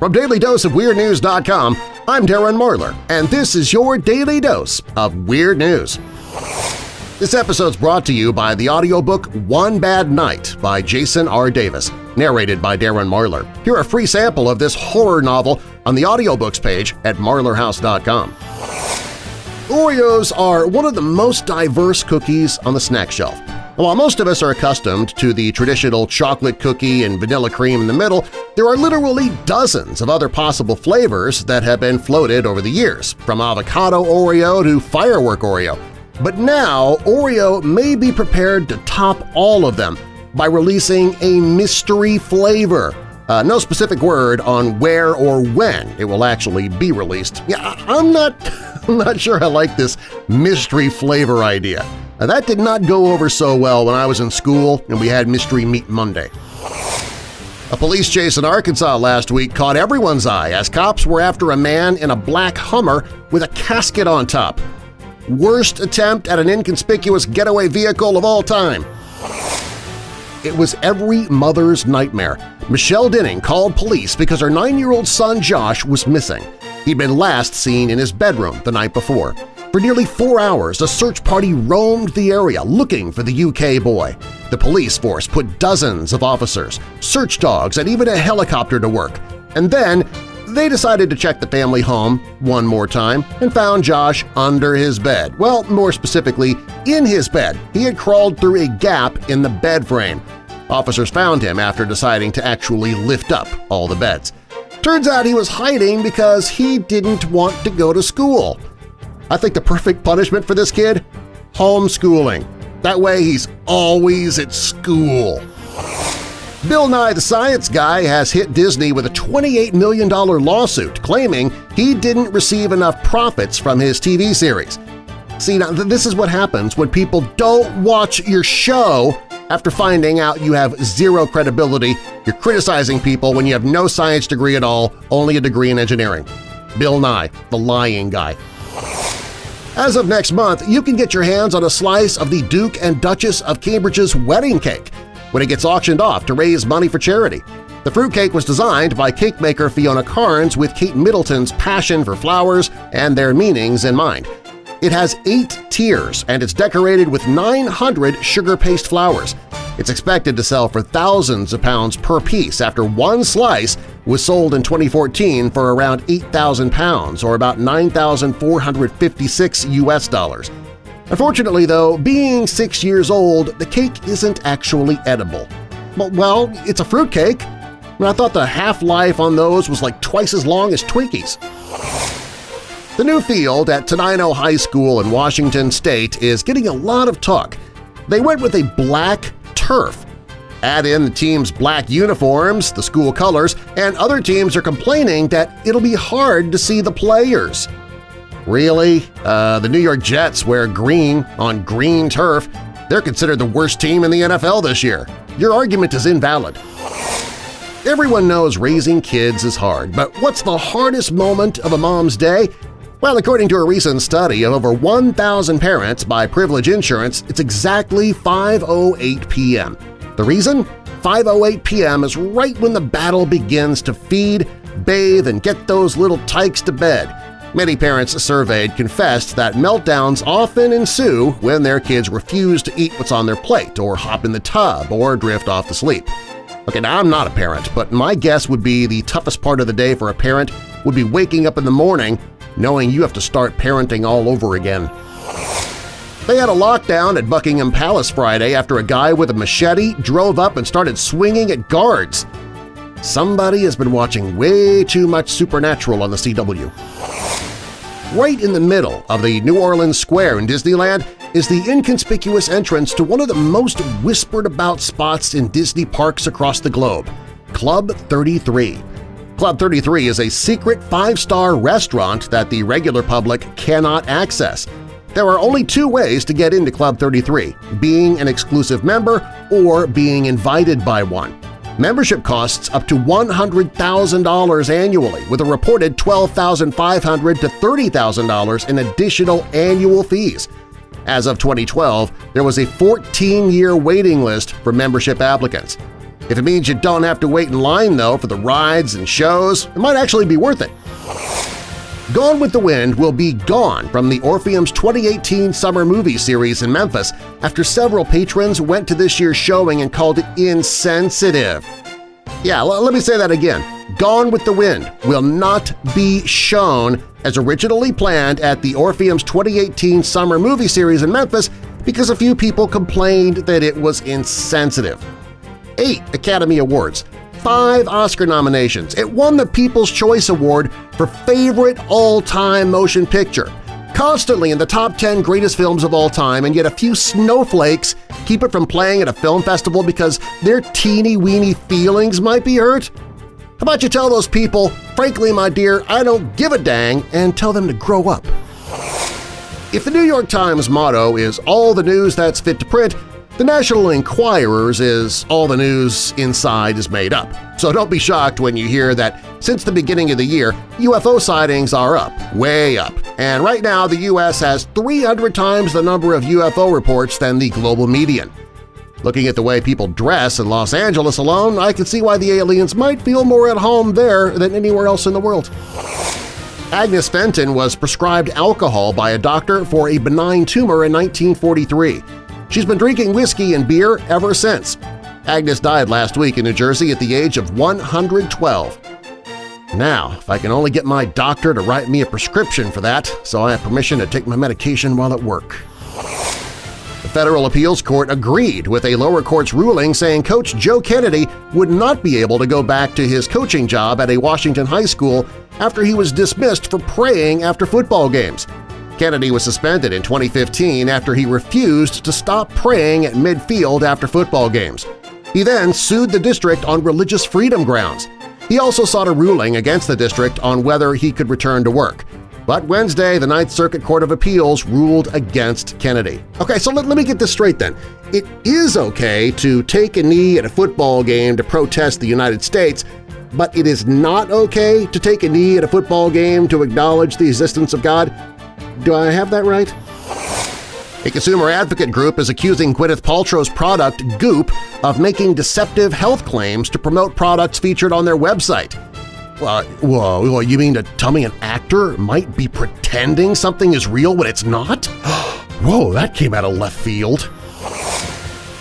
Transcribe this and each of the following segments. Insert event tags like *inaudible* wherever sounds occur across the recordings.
From DailyDoseOfWeirdNews.com, I'm Darren Marlar, and this is your Daily Dose of Weird News. This episode's brought to you by the audiobook One Bad Night by Jason R. Davis, narrated by Darren Marlar. Hear a free sample of this horror novel on the audiobooks page at marlarhouse.com. Oreos are one of the most diverse cookies on the snack shelf. While most of us are accustomed to the traditional chocolate cookie and vanilla cream in the middle, there are literally dozens of other possible flavors that have been floated over the years, from avocado Oreo to firework Oreo. But now Oreo may be prepared to top all of them by releasing a mystery flavor. Uh, no specific word on where or when it will actually be released. Yeah, I'm not, *laughs* I'm not sure I like this mystery flavor idea. Now, that did not go over so well when I was in school and we had Mystery Meat Monday. A police chase in Arkansas last week caught everyone's eye as cops were after a man in a black Hummer with a casket on top. Worst attempt at an inconspicuous getaway vehicle of all time. It was every mother's nightmare. Michelle Dinning called police because her nine-year-old son Josh was missing. He'd been last seen in his bedroom the night before. For nearly four hours, a search party roamed the area looking for the UK boy. The police force put dozens of officers, search dogs, and even a helicopter to work. And then they decided to check the family home one more time and found Josh under his bed. Well, more specifically, in his bed. He had crawled through a gap in the bed frame. Officers found him after deciding to actually lift up all the beds. Turns out he was hiding because he didn't want to go to school. I think the perfect punishment for this kid? Homeschooling. That way he's always at school. Bill Nye the Science Guy has hit Disney with a $28 million lawsuit claiming he didn't receive enough profits from his TV series. See, now this is what happens when people don't watch your show after finding out you have zero credibility, you're criticizing people when you have no science degree at all, only a degree in engineering. Bill Nye, the lying guy. As of next month, you can get your hands on a slice of the Duke and Duchess of Cambridge's wedding cake when it gets auctioned off to raise money for charity. The fruitcake was designed by cake maker Fiona Cairns with Kate Middleton's passion for flowers and their meanings in mind. It has eight tiers and it's decorated with 900 sugar paste flowers. It's expected to sell for thousands of pounds per piece after one slice was sold in 2014 for around 8,000 pounds or about 9,456 US dollars. Unfortunately, though, being six years old, the cake isn't actually edible. Well, it's a fruit fruitcake. I thought the half-life on those was like twice as long as Twinkies. The new field at Tenino High School in Washington state is getting a lot of talk. They went with a black turf. Add in the team's black uniforms, the school colors, and other teams are complaining that it'll be hard to see the players. Really? Uh, the New York Jets wear green on green turf. They're considered the worst team in the NFL this year. Your argument is invalid. Everyone knows raising kids is hard, but what's the hardest moment of a mom's day? Well, according to a recent study of over 1,000 parents by Privilege Insurance, it's exactly 5.08 p.m. The reason? 5.08 p.m. is right when the battle begins to feed, bathe, and get those little tykes to bed. Many parents surveyed confessed that meltdowns often ensue when their kids refuse to eat what's on their plate or hop in the tub or drift off to sleep. Okay, now I'm not a parent, but my guess would be the toughest part of the day for a parent would be waking up in the morning knowing you have to start parenting all over again. They had a lockdown at Buckingham Palace Friday after a guy with a machete drove up and started swinging at guards. Somebody has been watching way too much Supernatural on the CW. Right in the middle of the New Orleans Square in Disneyland is the inconspicuous entrance to one of the most whispered-about spots in Disney parks across the globe, Club 33. Club 33 is a secret five-star restaurant that the regular public cannot access. There are only two ways to get into Club 33, being an exclusive member or being invited by one. Membership costs up to $100,000 annually, with a reported $12,500 to $30,000 in additional annual fees. As of 2012, there was a 14-year waiting list for membership applicants. If it means you don't have to wait in line, though, for the rides and shows, it might actually be worth it. Gone with the Wind will be gone from the Orpheum's 2018 summer movie series in Memphis after several patrons went to this year's showing and called it insensitive. Yeah, let me say that again. Gone with the Wind will not be shown as originally planned at the Orpheum's 2018 summer movie series in Memphis because a few people complained that it was insensitive. Eight Academy Awards, five Oscar nominations. It won the People's Choice Award for Favorite All-Time Motion Picture, constantly in the top 10 greatest films of all time, and yet a few snowflakes keep it from playing at a film festival because their teeny-weeny feelings might be hurt? How about you tell those people, frankly, my dear, I don't give a dang, and tell them to grow up? If the New York Times motto is all the news that's fit to print, the National Enquirer's is all the news inside is made up, so don't be shocked when you hear that since the beginning of the year, UFO sightings are up, way up, and right now the U.S. has 300 times the number of UFO reports than the global median. Looking at the way people dress in Los Angeles alone, I can see why the aliens might feel more at home there than anywhere else in the world. Agnes Fenton was prescribed alcohol by a doctor for a benign tumor in 1943. She's been drinking whiskey and beer ever since. Agnes died last week in New Jersey at the age of 112. Now, if I can only get my doctor to write me a prescription for that so I have permission to take my medication while at work. The Federal Appeals Court agreed with a lower court's ruling saying Coach Joe Kennedy would not be able to go back to his coaching job at a Washington high school after he was dismissed for praying after football games. Kennedy was suspended in 2015 after he refused to stop praying at midfield after football games. He then sued the district on religious freedom grounds. He also sought a ruling against the district on whether he could return to work. But Wednesday, the Ninth Circuit Court of Appeals ruled against Kennedy. Okay, so let, let me get this straight then. It is okay to take a knee at a football game to protest the United States, but it is not okay to take a knee at a football game to acknowledge the existence of God? Do I have that right? A consumer advocate group is accusing Gwyneth Paltrow's product, Goop, of making deceptive health claims to promote products featured on their website. Uh, whoa, you mean to tell me an actor might be pretending something is real when it's not? *gasps* whoa, that came out of left field.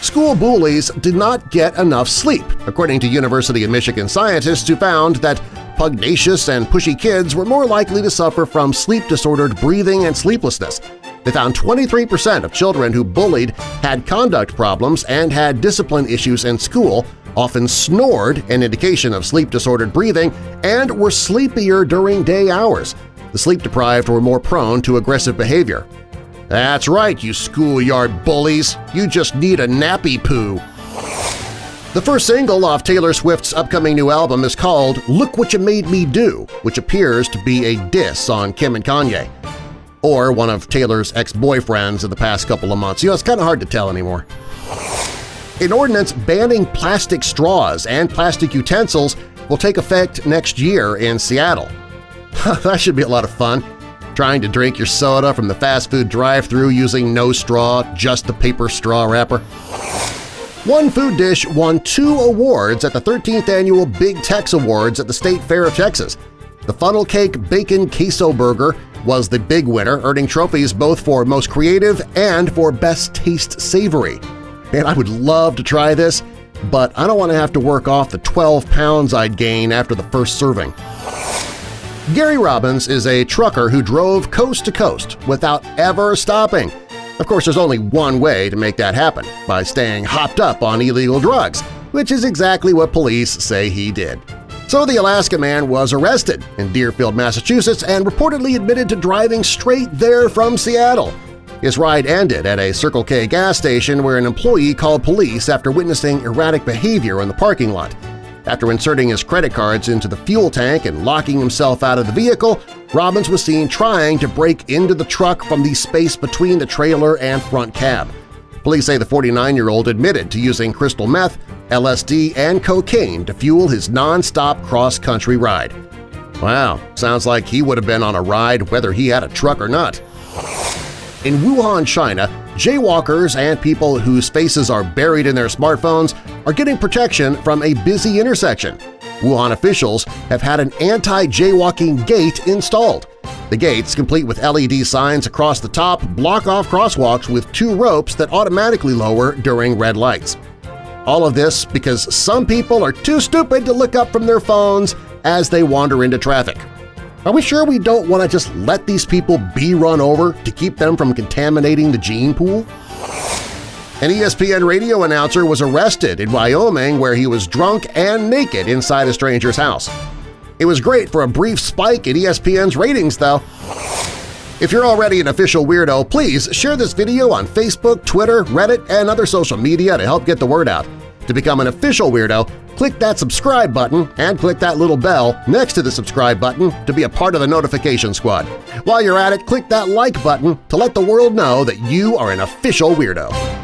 School bullies did not get enough sleep, according to University of Michigan scientists who found that pugnacious and pushy kids were more likely to suffer from sleep-disordered breathing and sleeplessness. They found 23% of children who bullied had conduct problems and had discipline issues in school, often snored, an indication of sleep-disordered breathing, and were sleepier during day hours. The sleep-deprived were more prone to aggressive behavior. That's right, you schoolyard bullies! You just need a nappy poo! The first single off Taylor Swift's upcoming new album is called Look What You Made Me Do, which appears to be a diss on Kim and Kanye. Or one of Taylor's ex-boyfriends in the past couple of months. You know, it's kind of hard to tell anymore. An ordinance banning plastic straws and plastic utensils will take effect next year in Seattle. *laughs* that should be a lot of fun, trying to drink your soda from the fast food drive-thru using no straw, just the paper straw wrapper. One food dish won two awards at the 13th Annual Big Tex Awards at the State Fair of Texas. The Funnel Cake Bacon Queso Burger was the big winner, earning trophies both for Most Creative and for Best Taste Savory. Man, I would love to try this, but I don't want to have to work off the 12 pounds I'd gain after the first serving. Gary Robbins is a trucker who drove coast to coast without ever stopping – of course, there's only one way to make that happen – by staying hopped up on illegal drugs, which is exactly what police say he did. So the Alaska man was arrested in Deerfield, Massachusetts and reportedly admitted to driving straight there from Seattle. His ride ended at a Circle K gas station where an employee called police after witnessing erratic behavior in the parking lot. After inserting his credit cards into the fuel tank and locking himself out of the vehicle, Robbins was seen trying to break into the truck from the space between the trailer and front cab. Police say the 49-year-old admitted to using crystal meth, LSD, and cocaine to fuel his non-stop cross-country ride. Wow, sounds like he would have been on a ride whether he had a truck or not. In Wuhan, China, jaywalkers and people whose faces are buried in their smartphones are getting protection from a busy intersection. Wuhan officials have had an anti-jaywalking gate installed. The gates, complete with LED signs across the top, block off crosswalks with two ropes that automatically lower during red lights. All of this because some people are too stupid to look up from their phones as they wander into traffic. Are we sure we don't want to just let these people be run over to keep them from contaminating the gene pool? An ESPN radio announcer was arrested in Wyoming where he was drunk and naked inside a stranger's house. It was great for a brief spike in ESPN's ratings, though. If you're already an official weirdo, please share this video on Facebook, Twitter, Reddit, and other social media to help get the word out. To become an official weirdo, click that subscribe button and click that little bell next to the subscribe button to be a part of the notification squad. While you're at it, click that like button to let the world know that you are an official weirdo.